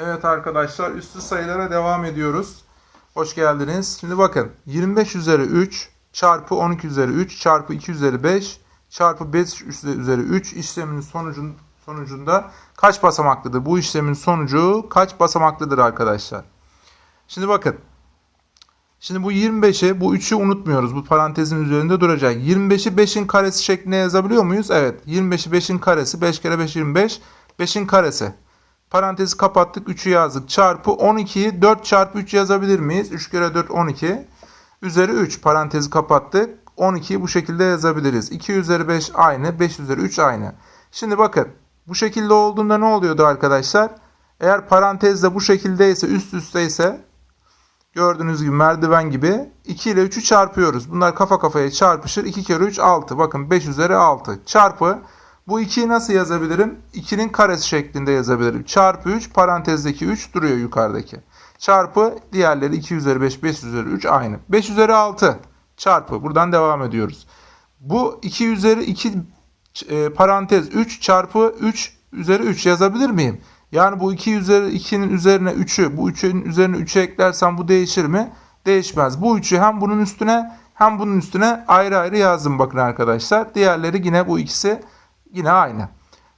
Evet arkadaşlar üstü sayılara devam ediyoruz. Hoş geldiniz. Şimdi bakın 25 üzeri 3 çarpı 12 üzeri 3 çarpı 2 üzeri 5 çarpı 5 üzeri 3 işleminin sonucun, sonucunda kaç basamaklıdır? Bu işlemin sonucu kaç basamaklıdır arkadaşlar? Şimdi bakın. Şimdi bu 25'i bu 3'ü unutmuyoruz. Bu parantezin üzerinde duracak. 25'i 5'in karesi şeklinde yazabiliyor muyuz? Evet. 25'i 5'in karesi 5 kere 5 25. 5'in karesi. Parantezi kapattık. 3'ü yazdık. Çarpı 12'yi 4 çarpı 3 yazabilir miyiz? 3 kere 4 12. Üzeri 3 parantezi kapattık. 12'yi bu şekilde yazabiliriz. 2 üzeri 5 aynı. 5 üzeri 3 aynı. Şimdi bakın. Bu şekilde olduğunda ne oluyordu arkadaşlar? Eğer parantezde bu şekildeyse üst üsteyse gördüğünüz gibi merdiven gibi 2 ile 3'ü çarpıyoruz. Bunlar kafa kafaya çarpışır. 2 kere 3 6. Bakın 5 üzeri 6 çarpı bu 2'yi nasıl yazabilirim? 2'nin karesi şeklinde yazabilirim. Çarpı 3 parantezdeki 3 duruyor yukarıdaki. Çarpı diğerleri 2 üzeri 5 5 üzeri 3 aynı. 5 üzeri 6 çarpı buradan devam ediyoruz. Bu 2 üzeri 2 e, parantez 3 çarpı 3 üzeri 3 yazabilir miyim? Yani bu 2 üzeri 2'nin üzerine 3'ü bu 3'ün üzerine 3'ü eklersem bu değişir mi? Değişmez. Bu 3'ü hem bunun üstüne hem bunun üstüne ayrı ayrı yazdım bakın arkadaşlar. Diğerleri yine bu ikisi yine aynı.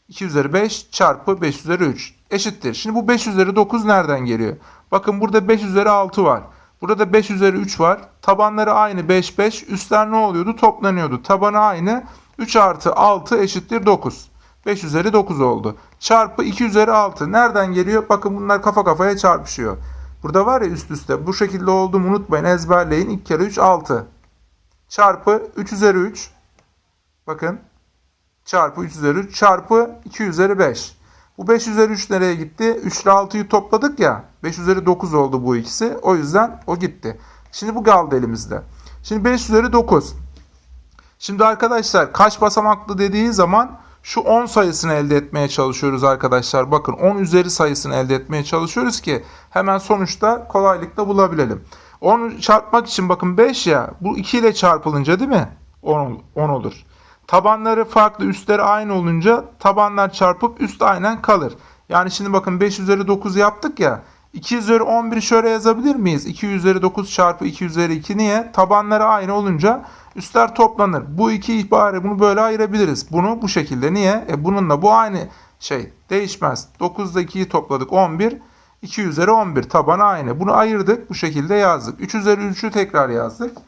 2 üzeri 5 çarpı 5 üzeri 3 eşittir. Şimdi bu 5 üzeri 9 nereden geliyor? Bakın burada 5 üzeri 6 var. Burada 5 üzeri 3 var. Tabanları aynı 5 5. Üstler ne oluyordu? Toplanıyordu. Tabanı aynı. 3 artı 6 eşittir 9. 5 üzeri 9 oldu. Çarpı 2 üzeri 6. Nereden geliyor? Bakın bunlar kafa kafaya çarpışıyor. Burada var ya üst üste. Bu şekilde olduğumu unutmayın. Ezberleyin. 2 kere 3 6. Çarpı 3 üzeri 3. Bakın. Çarpı 3 üzeri 3. Çarpı 2 üzeri 5. Bu 5 üzeri 3 nereye gitti? 3 ile 6'yı topladık ya. 5 üzeri 9 oldu bu ikisi. O yüzden o gitti. Şimdi bu kaldı elimizde. Şimdi 5 üzeri 9. Şimdi arkadaşlar kaç basamaklı dediği zaman şu 10 sayısını elde etmeye çalışıyoruz arkadaşlar. Bakın 10 üzeri sayısını elde etmeye çalışıyoruz ki hemen sonuçta kolaylıkla bulabilelim. 10 çarpmak için bakın 5 ya bu 2 ile çarpılınca değil mi? 10, 10 olur. Tabanları farklı üstleri aynı olunca tabanlar çarpıp üst aynen kalır. Yani şimdi bakın 5 üzeri 9 yaptık ya. 2 üzeri 11'i şöyle yazabilir miyiz? 2 üzeri 9 çarpı 2 üzeri 2 niye? Tabanları aynı olunca üstler toplanır. Bu iki ihbarı bunu böyle ayırabiliriz. Bunu bu şekilde niye? E bununla bu aynı şey değişmez. 9'da 2'yi topladık 11. 2 üzeri 11 tabanı aynı. Bunu ayırdık bu şekilde yazdık. 3 üzeri 3'ü tekrar yazdık.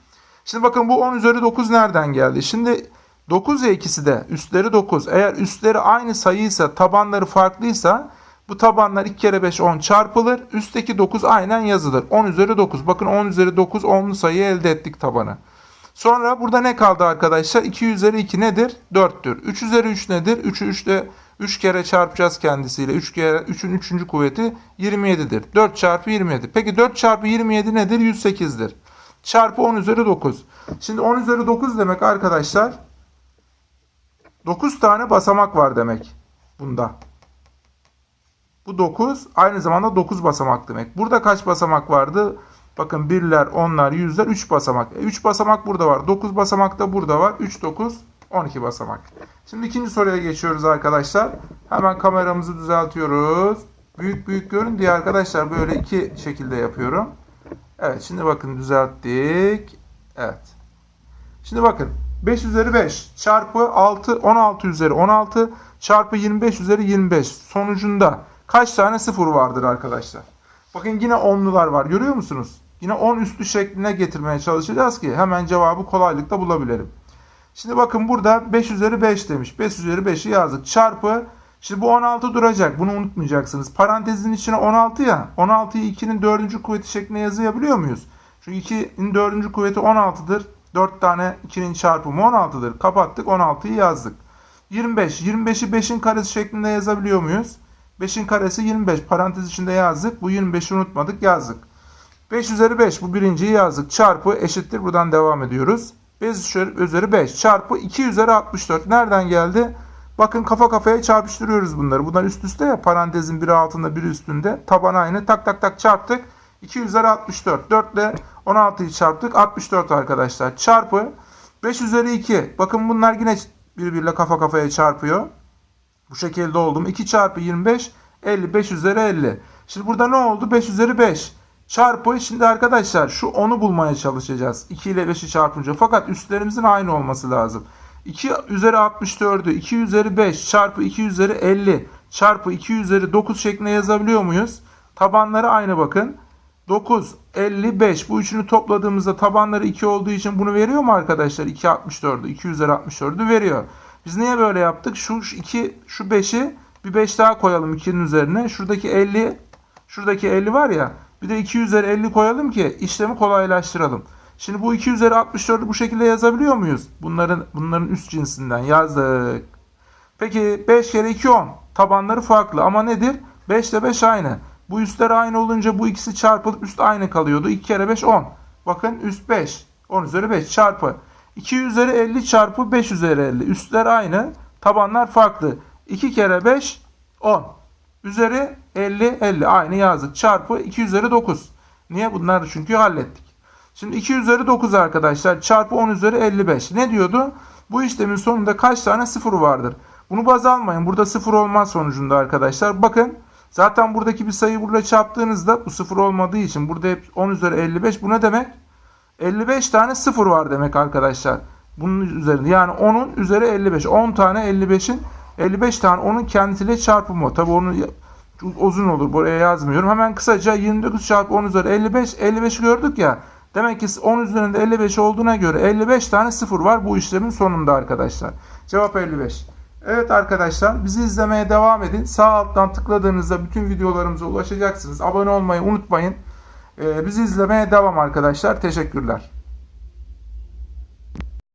Şimdi bakın bu 10 üzeri 9 nereden geldi? Şimdi 9 ya ikisi de üstleri 9. Eğer üstleri aynı sayıysa tabanları farklıysa bu tabanlar 2 kere 5 10 çarpılır. Üstteki 9 aynen yazılır. 10 üzeri 9. Bakın 10 üzeri 9 10'lu sayı elde ettik tabanı. Sonra burada ne kaldı arkadaşlar? 2 üzeri 2 nedir? 4'tür. 3 üzeri 3 nedir? 3'ü 3 ile 3 kere çarpacağız kendisiyle. 3 kere 3'ün 3. kuvveti 27'dir. 4 çarpı 27. Peki 4 çarpı 27 nedir? 108'dir. Çarpı 10 üzeri 9. Şimdi 10 üzeri 9 demek arkadaşlar 9 tane basamak var demek bunda. Bu 9 aynı zamanda 9 basamak demek. Burada kaç basamak vardı? Bakın birler, onlar, yüzler 3 basamak. 3 e, basamak burada var. 9 basamak da burada var. 3, 9, 12 basamak. Şimdi ikinci soruya geçiyoruz arkadaşlar. Hemen kameramızı düzeltiyoruz. Büyük büyük görün diye arkadaşlar böyle iki şekilde yapıyorum. Evet şimdi bakın düzelttik. Evet. Şimdi bakın 5 üzeri 5 çarpı 6 16 üzeri 16 çarpı 25 üzeri 25 sonucunda kaç tane sıfır vardır arkadaşlar? Bakın yine onlular var görüyor musunuz? Yine 10 üstü şekline getirmeye çalışacağız ki hemen cevabı kolaylıkla bulabilelim. Şimdi bakın burada 5 üzeri 5 demiş. 5 üzeri 5'i yazdık. Çarpı Şimdi bu 16 duracak. Bunu unutmayacaksınız. Parantezin içine 16 ya. 16'yı 2'nin 4. kuvveti şeklinde yazabiliyor muyuz? Çünkü 2'nin 4. kuvveti 16'dır. 4 tane 2'nin çarpımı 16'dır. Kapattık 16'yı yazdık. 25. 25'i 5'in karesi şeklinde yazabiliyor muyuz? 5'in karesi 25. Parantez içinde yazdık. Bu 25'i unutmadık yazdık. 5 üzeri 5 bu birinciyi yazdık. Çarpı eşittir. Buradan devam ediyoruz. 5 üzeri 5 çarpı 2 üzeri 64. Nereden geldi? Bakın kafa kafaya çarpıştırıyoruz bunları. Bunlar üst üste ya parantezin biri altında biri üstünde. Taban aynı. Tak tak tak çarptık. 2 üzeri 64. 4 ile 16'yı çarptık. 64 arkadaşlar. Çarpı 5 üzeri 2. Bakın bunlar yine birbiriyle kafa kafaya çarpıyor. Bu şekilde oldu mu? 2 çarpı 25 55 üzeri 50. Şimdi burada ne oldu? 5 üzeri 5 çarpı şimdi arkadaşlar şu 10'u bulmaya çalışacağız. 2 ile 5'i çarpınca. Fakat üstlerimizin aynı olması lazım. 2 üzeri 64'ü 2 üzeri 5 çarpı 2 üzeri 50 çarpı 2 üzeri 9 şeklinde yazabiliyor muyuz? Tabanları aynı bakın. 9, 55 bu üçünü topladığımızda tabanları 2 olduğu için bunu veriyor mu arkadaşlar? 2 64'ü 2 üzeri 64'ü veriyor. Biz niye böyle yaptık? Şu 2 şu 5'i bir 5 daha koyalım 2'nin üzerine. Şuradaki 50 şuradaki 50 var ya bir de 2 üzeri 50 koyalım ki işlemi kolaylaştıralım. Şimdi bu 2 üzeri 64'ü bu şekilde yazabiliyor muyuz? Bunların bunların üst cinsinden yazdık. Peki 5 kere 2 10. Tabanları farklı ama nedir? 5 ile 5 aynı. Bu üstler aynı olunca bu ikisi çarpılıp üst aynı kalıyordu. 2 kere 5 10. Bakın üst 5. 10 üzeri 5 çarpı. 2 üzeri 50 çarpı 5 üzeri 50. Üstler aynı. Tabanlar farklı. 2 kere 5 10. Üzeri 50 50 aynı yazdık. Çarpı 2 üzeri 9. Niye? Bunları çünkü hallettik. Şimdi 2 üzeri 9 arkadaşlar çarpı 10 üzeri 55. Ne diyordu? Bu işlemin sonunda kaç tane sıfır vardır? Bunu baz almayın. Burada sıfır olmaz sonucunda arkadaşlar. Bakın zaten buradaki bir sayı burada çarptığınızda bu sıfır olmadığı için burada hep 10 üzeri 55. Bu ne demek? 55 tane sıfır var demek arkadaşlar. Bunun üzerinde yani 10'un üzeri 55. 10 tane 55'in 55 tane onun kendisiyle çarpımı. Tabi onu uzun olur. Buraya yazmıyorum. Hemen kısaca 29 çarpı 10 üzeri 55. 55 gördük ya. Demek ki 10 üzerinde 55 olduğuna göre 55 tane sıfır var bu işlemin sonunda arkadaşlar. Cevap 55. Evet arkadaşlar bizi izlemeye devam edin. Sağ alttan tıkladığınızda bütün videolarımıza ulaşacaksınız. Abone olmayı unutmayın. Ee, bizi izlemeye devam arkadaşlar. Teşekkürler.